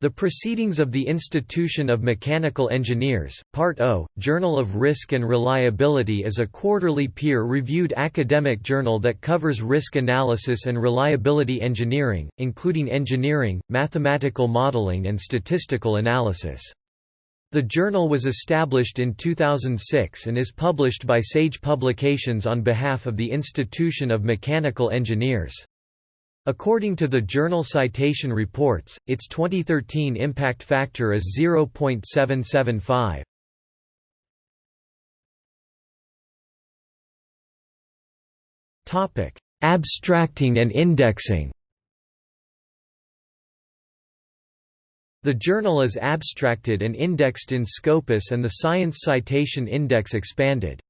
The Proceedings of the Institution of Mechanical Engineers, Part O, Journal of Risk and Reliability is a quarterly peer-reviewed academic journal that covers risk analysis and reliability engineering, including engineering, mathematical modeling and statistical analysis. The journal was established in 2006 and is published by Sage Publications on behalf of the Institution of Mechanical Engineers. According to the Journal Citation Reports, its 2013 impact factor is 0.775. Topic: Abstracting and indexing. The journal is abstracted and indexed in Scopus and the Science Citation Index expanded.